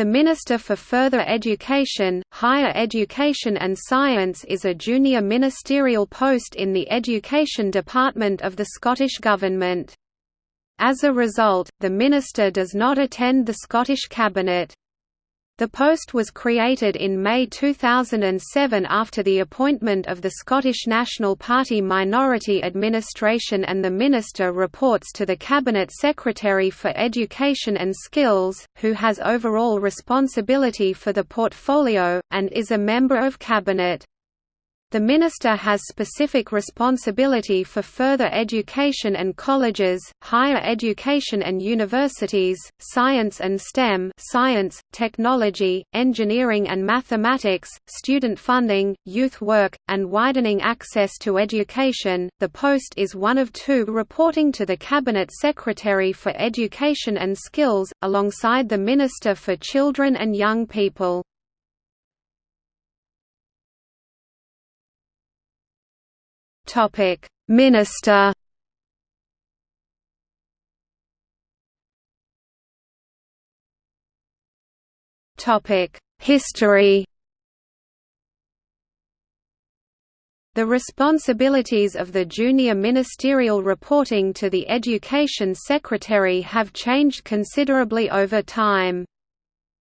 The Minister for Further Education, Higher Education and Science is a junior ministerial post in the Education Department of the Scottish Government. As a result, the Minister does not attend the Scottish Cabinet. The post was created in May 2007 after the appointment of the Scottish National Party Minority Administration and the Minister reports to the Cabinet Secretary for Education and Skills, who has overall responsibility for the portfolio, and is a member of Cabinet. The Minister has specific responsibility for further education and colleges, higher education and universities, science and STEM science, technology, engineering and mathematics, student funding, youth work, and widening access to education. The post is one of two reporting to the Cabinet Secretary for Education and Skills, alongside the Minister for Children and Young People. Topic: Minister. Topic: History. The responsibilities of the junior ministerial reporting to the Education Secretary have changed considerably over time.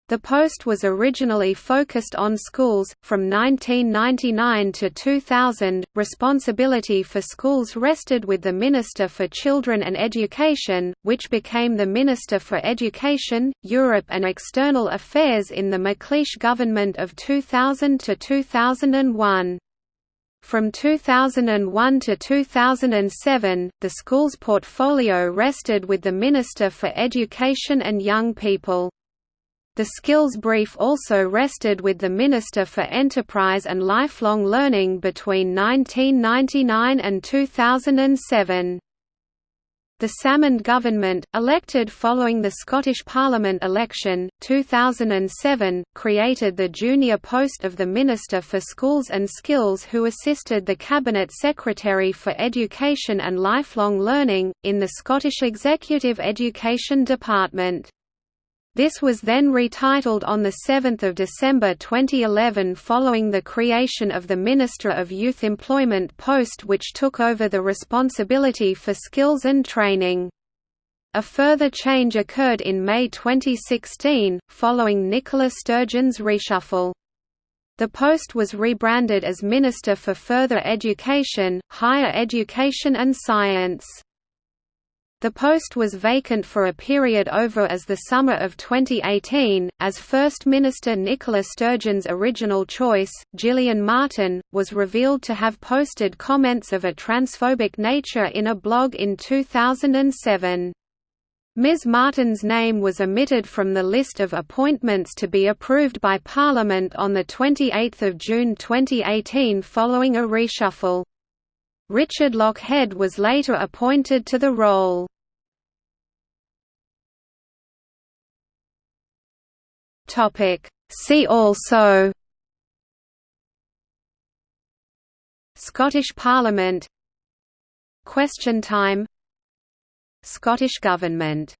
The post was originally focused on schools. From 1999 to 2000, responsibility for schools rested with the Minister for Children and Education, which became the Minister for Education, Europe and External Affairs in the McLeish government of 2000 to 2001. From 2001 to 2007, the school's portfolio rested with the Minister for Education and Young People. The skills brief also rested with the Minister for Enterprise and Lifelong Learning between 1999 and 2007. The Salmond government, elected following the Scottish Parliament election, 2007, created the junior post of the Minister for Schools and Skills who assisted the Cabinet Secretary for Education and Lifelong Learning, in the Scottish Executive Education Department. This was then retitled on 7 December 2011 following the creation of the Minister of Youth Employment post which took over the responsibility for skills and training. A further change occurred in May 2016, following Nicola Sturgeon's reshuffle. The post was rebranded as Minister for Further Education, Higher Education and Science. The post was vacant for a period over as the summer of 2018, as First Minister Nicola Sturgeon's original choice, Gillian Martin, was revealed to have posted comments of a transphobic nature in a blog in 2007. Ms Martin's name was omitted from the list of appointments to be approved by Parliament on 28 June 2018 following a reshuffle. Richard Lochhead was later appointed to the role. See also. Scottish Parliament. Question time. Scottish Government